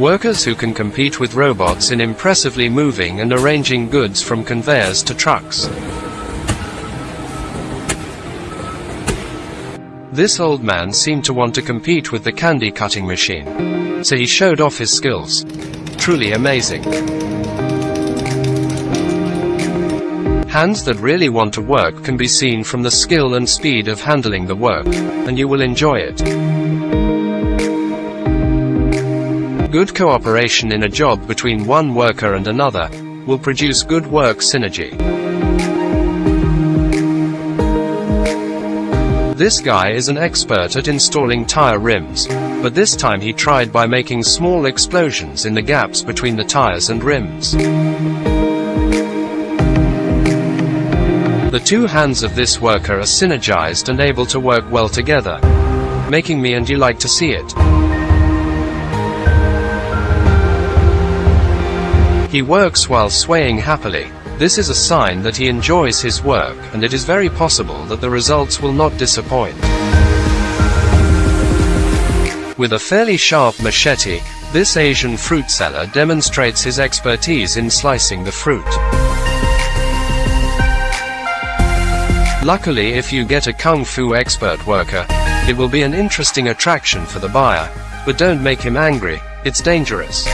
Workers who can compete with robots in impressively moving and arranging goods from conveyors to trucks. This old man seemed to want to compete with the candy cutting machine. So he showed off his skills. Truly amazing. Hands that really want to work can be seen from the skill and speed of handling the work, and you will enjoy it. Good cooperation in a job between one worker and another will produce good work synergy. This guy is an expert at installing tire rims, but this time he tried by making small explosions in the gaps between the tires and rims. The two hands of this worker are synergized and able to work well together, making me and you like to see it. He works while swaying happily. This is a sign that he enjoys his work, and it is very possible that the results will not disappoint. With a fairly sharp machete, this Asian fruit seller demonstrates his expertise in slicing the fruit. Luckily if you get a kung fu expert worker, it will be an interesting attraction for the buyer, but don't make him angry, it's dangerous.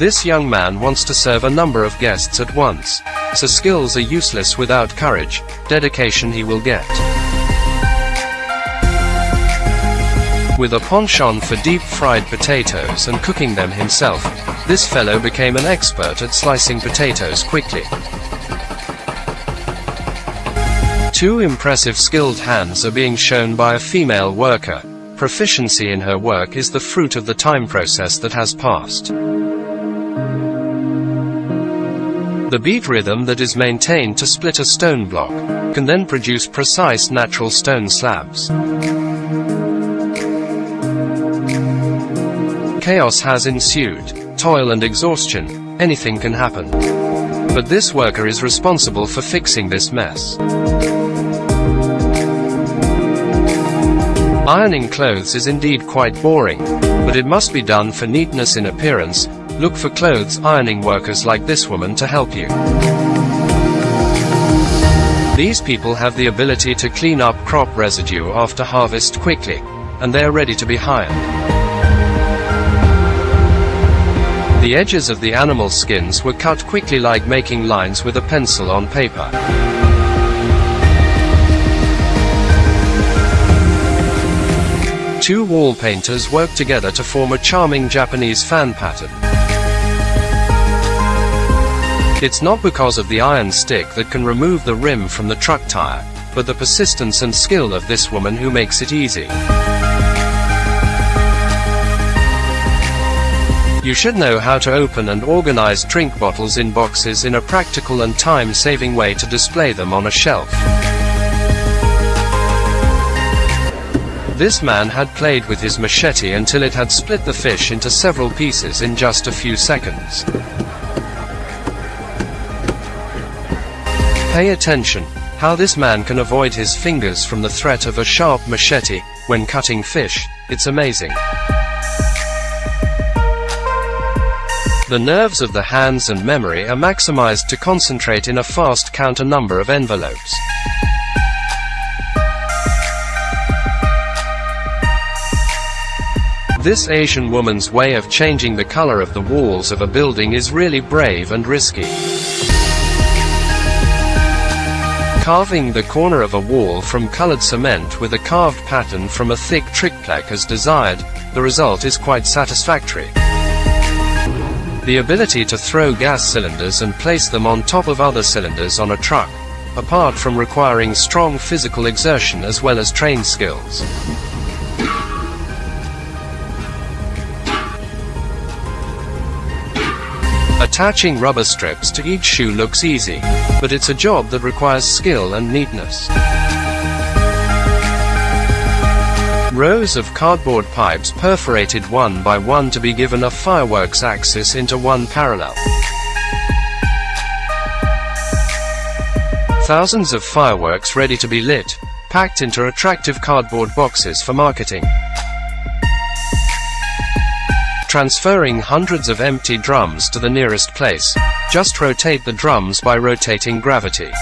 This young man wants to serve a number of guests at once. So skills are useless without courage, dedication he will get. With a penchant for deep-fried potatoes and cooking them himself, this fellow became an expert at slicing potatoes quickly. Two impressive skilled hands are being shown by a female worker. Proficiency in her work is the fruit of the time process that has passed. The beat rhythm that is maintained to split a stone block can then produce precise natural stone slabs. Chaos has ensued, toil and exhaustion, anything can happen. But this worker is responsible for fixing this mess. Ironing clothes is indeed quite boring, but it must be done for neatness in appearance, Look for clothes ironing workers like this woman to help you. These people have the ability to clean up crop residue after harvest quickly, and they are ready to be hired. The edges of the animal skins were cut quickly like making lines with a pencil on paper. Two wall painters work together to form a charming Japanese fan pattern. It's not because of the iron stick that can remove the rim from the truck tire, but the persistence and skill of this woman who makes it easy. You should know how to open and organize drink bottles in boxes in a practical and time-saving way to display them on a shelf. This man had played with his machete until it had split the fish into several pieces in just a few seconds. Pay attention, how this man can avoid his fingers from the threat of a sharp machete, when cutting fish, it's amazing. The nerves of the hands and memory are maximized to concentrate in a fast count a number of envelopes. This Asian woman's way of changing the color of the walls of a building is really brave and risky. Carving the corner of a wall from colored cement with a carved pattern from a thick Trickplaque as desired, the result is quite satisfactory. The ability to throw gas cylinders and place them on top of other cylinders on a truck, apart from requiring strong physical exertion as well as trained skills. Attaching rubber strips to each shoe looks easy, but it's a job that requires skill and neatness. Rows of cardboard pipes perforated one by one to be given a fireworks axis into one parallel. Thousands of fireworks ready to be lit, packed into attractive cardboard boxes for marketing. Transferring hundreds of empty drums to the nearest place. Just rotate the drums by rotating gravity.